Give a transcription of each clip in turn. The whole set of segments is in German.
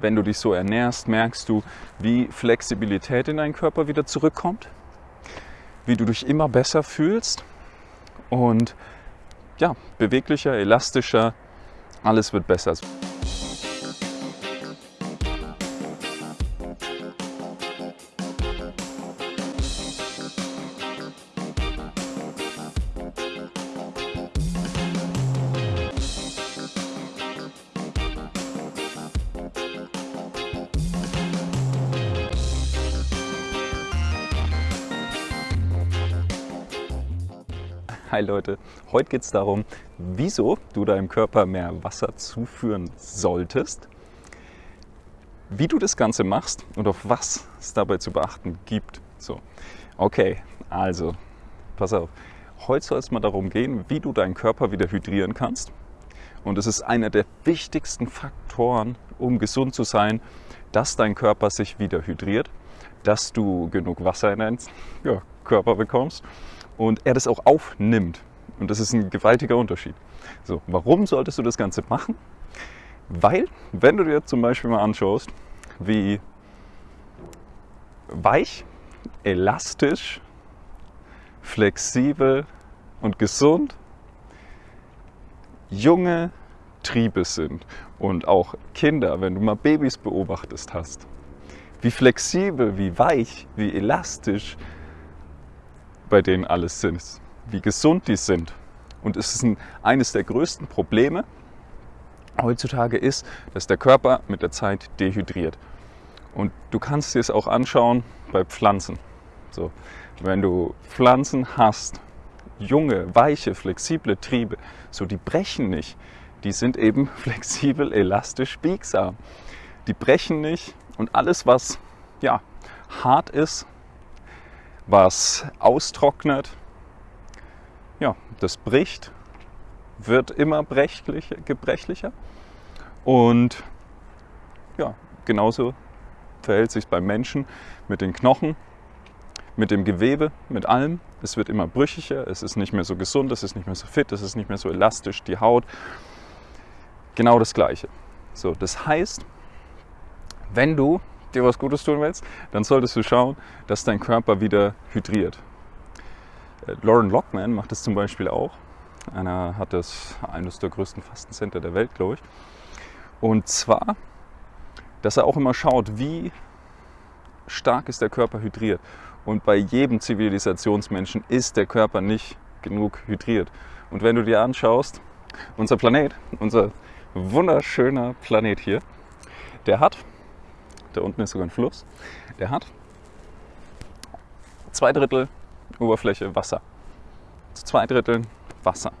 wenn du dich so ernährst, merkst du, wie Flexibilität in deinen Körper wieder zurückkommt, wie du dich immer besser fühlst und ja, beweglicher, elastischer, alles wird besser. Hi Leute, heute geht es darum, wieso du deinem Körper mehr Wasser zuführen solltest, wie du das Ganze machst und auf was es dabei zu beachten gibt. So, okay, also, pass auf. Heute soll es mal darum gehen, wie du deinen Körper wieder hydrieren kannst. Und es ist einer der wichtigsten Faktoren, um gesund zu sein, dass dein Körper sich wieder hydriert, dass du genug Wasser in deinen Körper bekommst und er das auch aufnimmt. Und das ist ein gewaltiger Unterschied. So, warum solltest du das Ganze machen? Weil, wenn du dir zum Beispiel mal anschaust, wie weich, elastisch, flexibel und gesund junge Triebe sind und auch Kinder, wenn du mal Babys beobachtest hast, wie flexibel, wie weich, wie elastisch bei denen alles ist, wie gesund die sind. Und es ist ein, eines der größten Probleme heutzutage ist, dass der Körper mit der Zeit dehydriert. Und du kannst dir es auch anschauen bei Pflanzen. So, wenn du Pflanzen hast, junge, weiche, flexible Triebe, so die brechen nicht. Die sind eben flexibel, elastisch, biegsam. Die brechen nicht und alles, was ja, hart ist, was austrocknet, ja, das bricht, wird immer brechlicher, gebrechlicher. Und ja, genauso verhält sich beim Menschen mit den Knochen, mit dem Gewebe, mit allem. Es wird immer brüchiger, es ist nicht mehr so gesund, es ist nicht mehr so fit, es ist nicht mehr so elastisch, die Haut. Genau das Gleiche. So, das heißt, wenn du dir was Gutes tun willst, dann solltest du schauen, dass dein Körper wieder hydriert. Äh, Lauren Lockman macht das zum Beispiel auch. Einer hat das eines der größten Fastencenter der Welt, glaube ich. Und zwar, dass er auch immer schaut, wie stark ist der Körper hydriert. Und bei jedem Zivilisationsmenschen ist der Körper nicht genug hydriert. Und wenn du dir anschaust, unser Planet, unser wunderschöner Planet hier, der hat da unten ist sogar ein Fluss, der hat zwei Drittel Oberfläche Wasser. Zwei Drittel Wasser.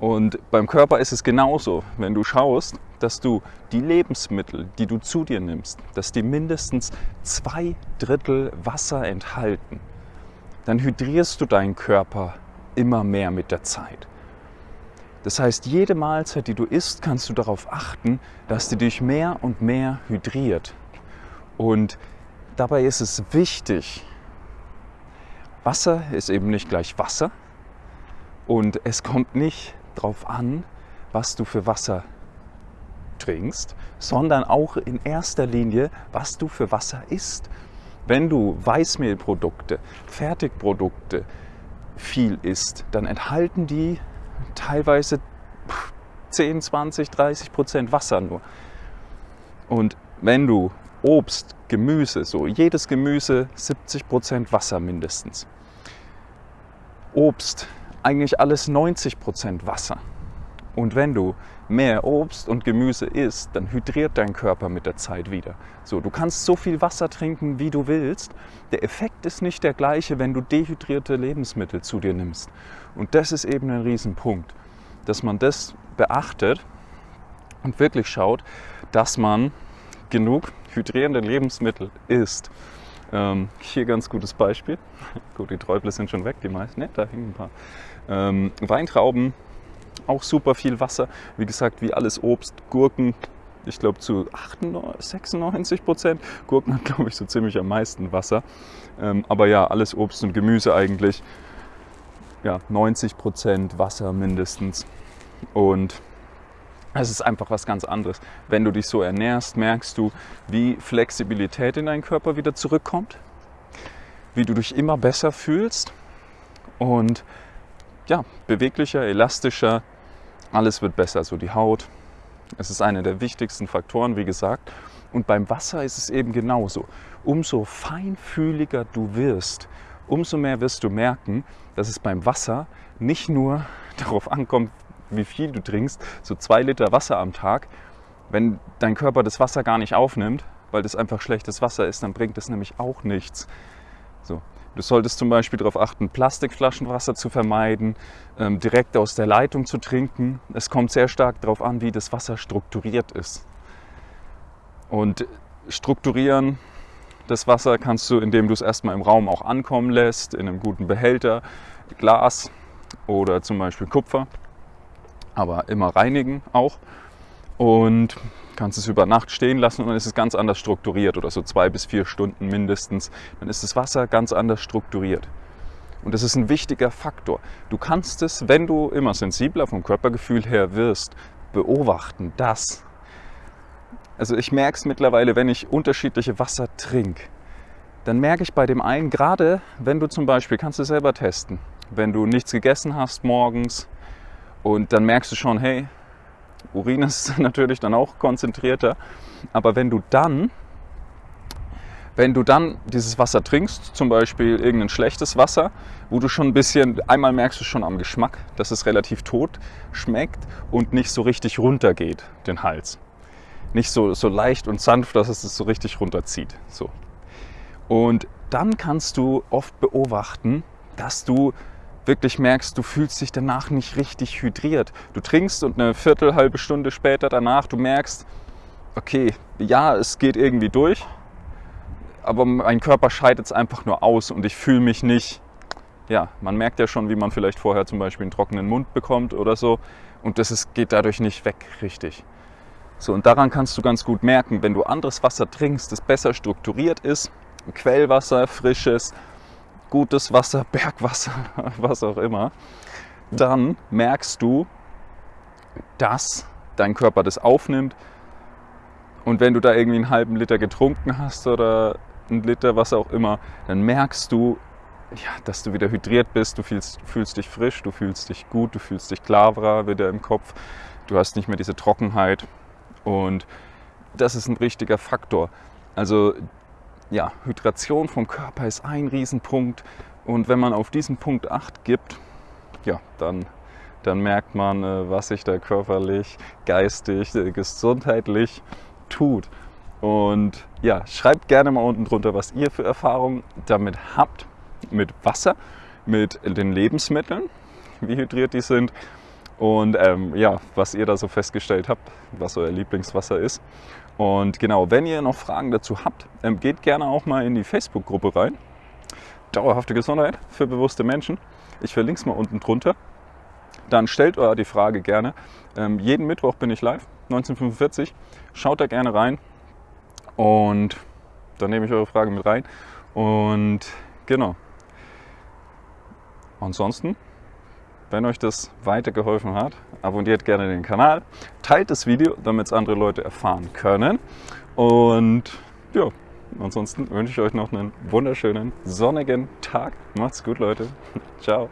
Und beim Körper ist es genauso, wenn du schaust, dass du die Lebensmittel, die du zu dir nimmst, dass die mindestens zwei Drittel Wasser enthalten, dann hydrierst du deinen Körper immer mehr mit der Zeit. Das heißt, jede Mahlzeit, die du isst, kannst du darauf achten, dass die dich mehr und mehr hydriert. Und dabei ist es wichtig, Wasser ist eben nicht gleich Wasser und es kommt nicht darauf an, was du für Wasser trinkst, sondern auch in erster Linie, was du für Wasser isst. Wenn du Weißmehlprodukte, Fertigprodukte viel isst, dann enthalten die teilweise 10, 20, 30 Prozent Wasser nur. Und wenn du Obst, Gemüse, so jedes Gemüse 70 Prozent Wasser mindestens. Obst, eigentlich alles 90 Prozent Wasser. Und wenn du mehr Obst und Gemüse isst, dann hydriert dein Körper mit der Zeit wieder. So, du kannst so viel Wasser trinken, wie du willst. Der Effekt ist nicht der gleiche, wenn du dehydrierte Lebensmittel zu dir nimmst. Und das ist eben ein Riesenpunkt, dass man das beachtet und wirklich schaut, dass man genug hydrierende Lebensmittel isst. Ähm, hier ganz gutes Beispiel. Gut, die Träuble sind schon weg, die meisten. Ne, da hängen ein paar. Ähm, Weintrauben, auch super viel Wasser. Wie gesagt, wie alles Obst, Gurken, ich glaube zu 98, 96 Prozent. Gurken hat, glaube ich, so ziemlich am meisten Wasser. Ähm, aber ja, alles Obst und Gemüse eigentlich. Ja, 90 Prozent Wasser mindestens. Und Es ist einfach was ganz anderes. Wenn du dich so ernährst, merkst du, wie Flexibilität in deinen Körper wieder zurückkommt, wie du dich immer besser fühlst und ja, beweglicher, elastischer, alles wird besser, so die Haut. Es ist einer der wichtigsten Faktoren, wie gesagt. Und beim Wasser ist es eben genauso. Umso feinfühliger du wirst, umso mehr wirst du merken, dass es beim Wasser nicht nur darauf ankommt, wie viel du trinkst, so zwei Liter Wasser am Tag. Wenn dein Körper das Wasser gar nicht aufnimmt, weil das einfach schlechtes Wasser ist, dann bringt es nämlich auch nichts. So. Du solltest zum Beispiel darauf achten, Plastikflaschenwasser zu vermeiden, ähm, direkt aus der Leitung zu trinken. Es kommt sehr stark darauf an, wie das Wasser strukturiert ist. Und strukturieren das Wasser kannst du, indem du es erstmal im Raum auch ankommen lässt, in einem guten Behälter, Glas oder zum Beispiel Kupfer aber immer reinigen auch. Und kannst es über Nacht stehen lassen und dann ist es ganz anders strukturiert oder so zwei bis vier Stunden mindestens. Dann ist das Wasser ganz anders strukturiert. Und das ist ein wichtiger Faktor. Du kannst es, wenn du immer sensibler vom Körpergefühl her wirst, beobachten, dass. Also ich merke es mittlerweile, wenn ich unterschiedliche Wasser trinke, dann merke ich bei dem einen, gerade wenn du zum Beispiel, kannst du selber testen, wenn du nichts gegessen hast morgens, und dann merkst du schon, hey, Urin ist natürlich dann auch konzentrierter. Aber wenn du dann, wenn du dann dieses Wasser trinkst, zum Beispiel irgendein schlechtes Wasser, wo du schon ein bisschen, einmal merkst du schon am Geschmack, dass es relativ tot schmeckt und nicht so richtig runtergeht, den Hals. Nicht so, so leicht und sanft, dass es es so richtig runterzieht. So. Und dann kannst du oft beobachten, dass du wirklich merkst, du fühlst dich danach nicht richtig hydriert. Du trinkst und eine Viertel, halbe Stunde später danach, du merkst, okay, ja, es geht irgendwie durch, aber mein Körper scheidet es einfach nur aus und ich fühle mich nicht, ja, man merkt ja schon, wie man vielleicht vorher zum Beispiel einen trockenen Mund bekommt oder so und das ist, geht dadurch nicht weg richtig. So, und daran kannst du ganz gut merken, wenn du anderes Wasser trinkst, das besser strukturiert ist, Quellwasser, frisches, gutes Wasser, Bergwasser, was auch immer, dann merkst du, dass dein Körper das aufnimmt. Und wenn du da irgendwie einen halben Liter getrunken hast oder einen Liter, was auch immer, dann merkst du, ja, dass du wieder hydriert bist, du fühlst, fühlst dich frisch, du fühlst dich gut, du fühlst dich klarer wieder im Kopf, du hast nicht mehr diese Trockenheit. Und das ist ein richtiger Faktor. Also ja, Hydration vom Körper ist ein Riesenpunkt. Und wenn man auf diesen Punkt Acht gibt, ja, dann, dann merkt man, äh, was sich da körperlich, geistig, äh, gesundheitlich tut. Und ja, schreibt gerne mal unten drunter, was ihr für Erfahrungen damit habt, mit Wasser, mit den Lebensmitteln, wie hydriert die sind und ähm, ja, was ihr da so festgestellt habt, was euer Lieblingswasser ist. Und genau, wenn ihr noch Fragen dazu habt, ähm, geht gerne auch mal in die Facebook-Gruppe rein. Dauerhafte Gesundheit für bewusste Menschen. Ich verlinke es mal unten drunter. Dann stellt euch die Frage gerne. Ähm, jeden Mittwoch bin ich live, 1945. Schaut da gerne rein und dann nehme ich eure Frage mit rein. Und genau. Ansonsten wenn euch das weitergeholfen hat, abonniert gerne den Kanal, teilt das Video, damit es andere Leute erfahren können. Und ja, ansonsten wünsche ich euch noch einen wunderschönen sonnigen Tag. Macht's gut, Leute. Ciao.